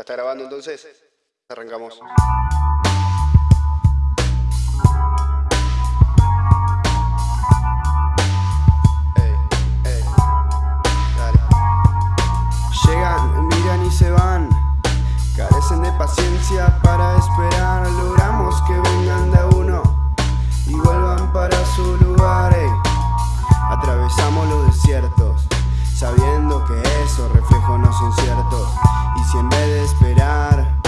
¿Ya está grabando entonces? Arrancamos. Ey, ey, dale. Llegan, miran y se van. Carecen de paciencia para esperar. Logramos que vengan de uno y vuelvan para su lugar. Atravesamos los desiertos, sabiendo que esos reflejos no son ciertos. Y si en vez de esperar,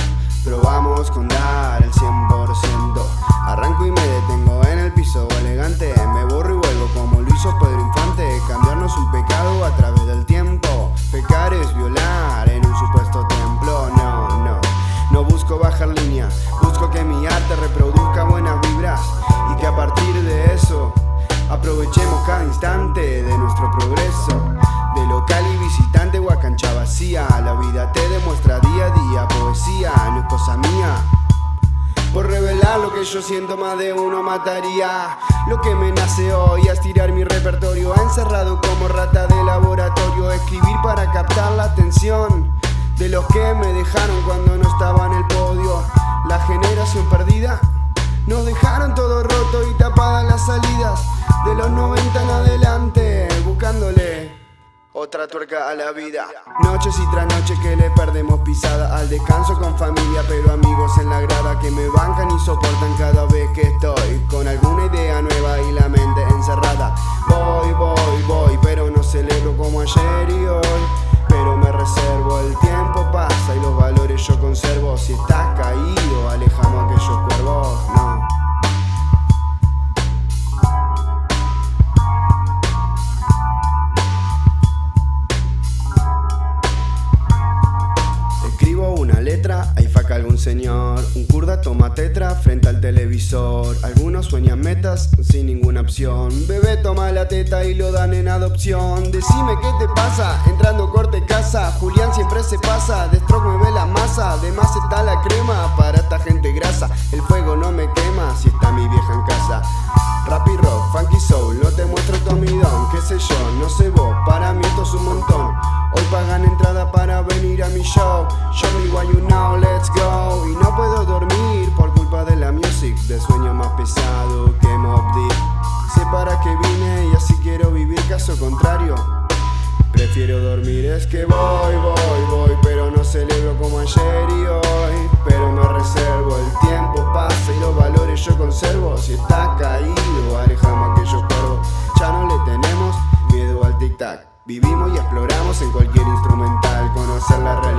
probamos con dar el 100%. Arranco y me detengo en el piso elegante. Me borro y vuelvo como lo hizo Pedro Infante. Cambiarnos un pecado a través del tiempo. Pecar es violar en un supuesto templo. No, no, no busco bajar línea. Busco que mi arte reproduzca cosa mía. Por revelar lo que yo siento más de uno mataría. Lo que me nace hoy es tirar mi repertorio. Encerrado como rata de laboratorio. Escribir para captar la atención De los que me dejaron cuando no estaba en el podio. La generación perdida. Nos dejaron todo roto y tapadas las salidas De los 90 en adelante Buscándole otra tuerca a la vida. Noches y tras noches que le perdemos pisada al descanso con familia, pero amigos en la grada que me bancan y soportan cada vez que estoy con alguna idea nueva y la mente encerrada. Voy, voy, voy, pero no celebro como ayer y hoy. Pero me reservo, el tiempo pasa y los valores yo conservo. Si estás señor. Un kurda toma tetra frente al televisor. Algunos sueñan metas sin ninguna opción. Bebé toma la teta y lo dan en adopción. Decime qué te pasa, entrando corte casa. Julián siempre se pasa, de stroke me ve la masa. Además está la crema para esta gente grasa. El fuego no me quema si está mi vieja en casa. Rap y rock, funky soul, no te muestro tomidón, qué sé yo, no sé vos, para mí esto es un montón. Hoy pagan entrada para venir a mi show. Show me what you know, let's go Y no puedo dormir por culpa de la music. De sueño más pesado que Mob Sé para qué vine y así quiero vivir, caso contrario Prefiero dormir, es que voy, voy, voy Pero no celebro como ayer y hoy. Pero Vivimos y exploramos en cualquier instrumental, conocer la realidad.